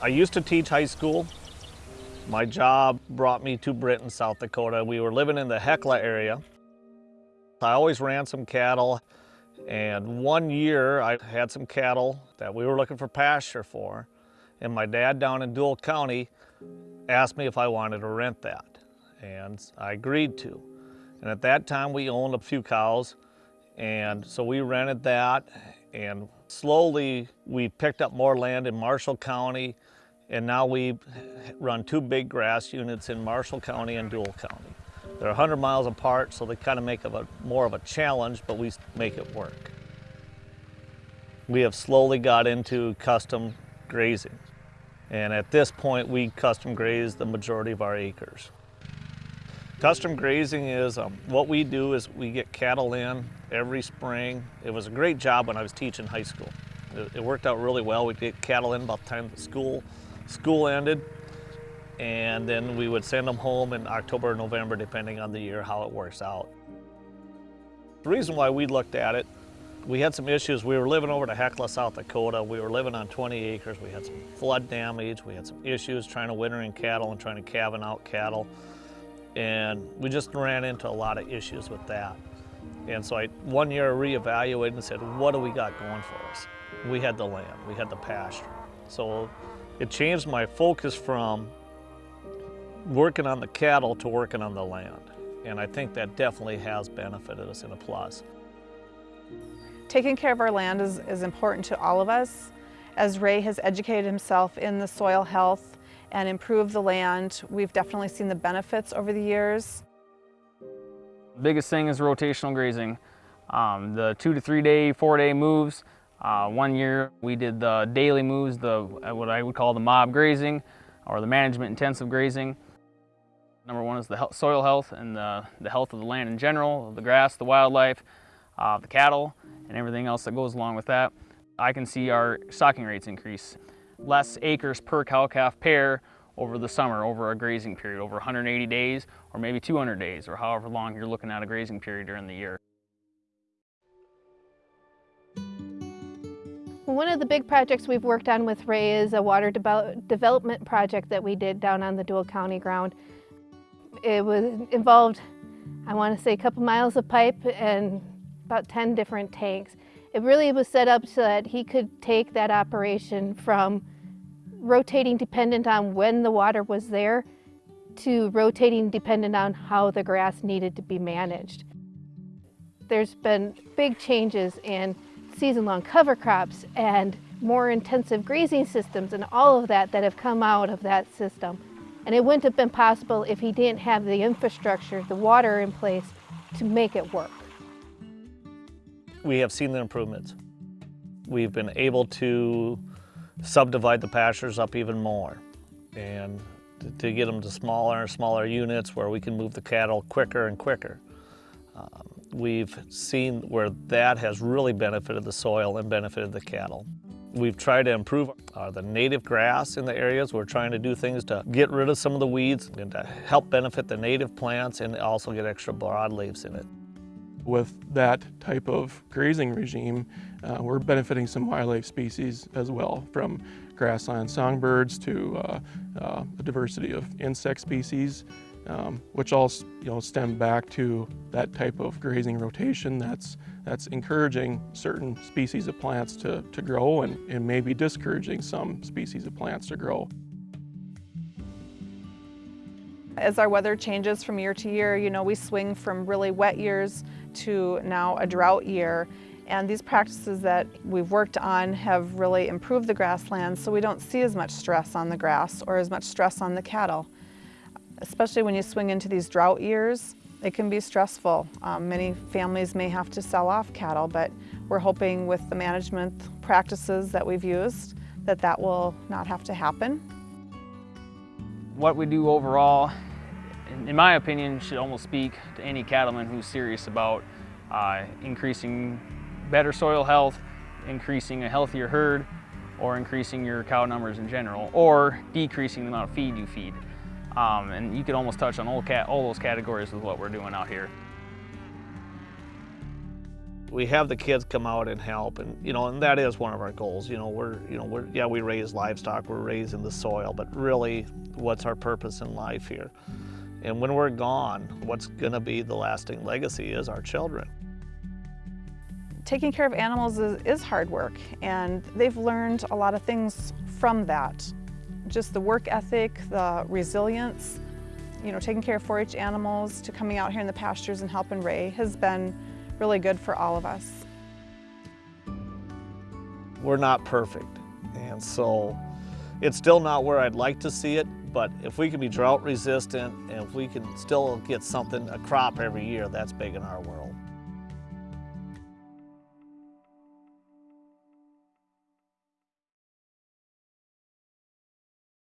I used to teach high school. My job brought me to Britton, South Dakota. We were living in the Hecla area. I always ran some cattle and one year I had some cattle that we were looking for pasture for and my dad down in Deuel County asked me if I wanted to rent that and I agreed to. And at that time we owned a few cows and so we rented that and slowly we picked up more land in Marshall County and now we run two big grass units in Marshall County and Deuel County. They're 100 miles apart, so they kind of make a, more of a challenge, but we make it work. We have slowly got into custom grazing. And at this point, we custom graze the majority of our acres. Custom grazing is, um, what we do is we get cattle in every spring. It was a great job when I was teaching high school. It, it worked out really well. We'd get cattle in about the time the school, school ended and then we would send them home in October or November, depending on the year, how it works out. The reason why we looked at it, we had some issues. We were living over to Hecla, South Dakota. We were living on 20 acres. We had some flood damage. We had some issues trying to winter in cattle and trying to calving out cattle. And we just ran into a lot of issues with that. And so I, one year, I reevaluated and said, what do we got going for us? We had the land, we had the pasture. So it changed my focus from working on the cattle to working on the land. And I think that definitely has benefited us in a plus. Taking care of our land is, is important to all of us. As Ray has educated himself in the soil health and improved the land, we've definitely seen the benefits over the years. biggest thing is rotational grazing. Um, the two to three day, four day moves. Uh, one year we did the daily moves, the what I would call the mob grazing or the management intensive grazing. Number one is the health, soil health and the, the, health of the land in general, the grass, the wildlife, uh, the cattle, and everything else that goes along with that. I can see our stocking rates increase. Less acres per cow-calf pair over the summer, over a grazing period, over 180 days, or maybe 200 days, or however long you're looking at a grazing period during the year. One of the big projects we've worked on with Ray is a water de development project that we did down on the Deuel County ground. It was involved, I want to say, a couple miles of pipe and about 10 different tanks. It really was set up so that he could take that operation from rotating dependent on when the water was there to rotating dependent on how the grass needed to be managed. There's been big changes in season-long cover crops and more intensive grazing systems and all of that that have come out of that system. And it wouldn't have been possible if he didn't have the infrastructure, the water in place to make it work. We have seen the improvements. We've been able to subdivide the pastures up even more and to get them to smaller and smaller units where we can move the cattle quicker and quicker. Um, we've seen where that has really benefited the soil and benefited the cattle. We've tried to improve uh, the native grass in the areas. We're trying to do things to get rid of some of the weeds and to help benefit the native plants and also get extra broadleaves in it. With that type of grazing regime, uh, we're benefiting some wildlife species as well, from grassland songbirds to uh, uh, a diversity of insect species um, which all you know, stem back to that type of grazing rotation that's, that's encouraging certain species of plants to, to grow and, and maybe discouraging some species of plants to grow. As our weather changes from year to year, you know, we swing from really wet years to now a drought year. And these practices that we've worked on have really improved the grasslands so we don't see as much stress on the grass or as much stress on the cattle especially when you swing into these drought years. It can be stressful. Um, many families may have to sell off cattle, but we're hoping with the management practices that we've used that that will not have to happen. What we do overall, in my opinion, should almost speak to any cattleman who's serious about uh, increasing better soil health, increasing a healthier herd, or increasing your cow numbers in general, or decreasing the amount of feed you feed. Um, and you could almost touch on all, all those categories with what we're doing out here. We have the kids come out and help, and you know, and that is one of our goals. You know, we're, you know, we're, yeah, we raise livestock, we're raising the soil, but really, what's our purpose in life here? And when we're gone, what's going to be the lasting legacy is our children. Taking care of animals is, is hard work, and they've learned a lot of things from that. Just the work ethic, the resilience, you know, taking care of 4-H animals to coming out here in the pastures and helping Ray has been really good for all of us. We're not perfect, and so it's still not where I'd like to see it, but if we can be drought resistant and if we can still get something, a crop every year, that's big in our world.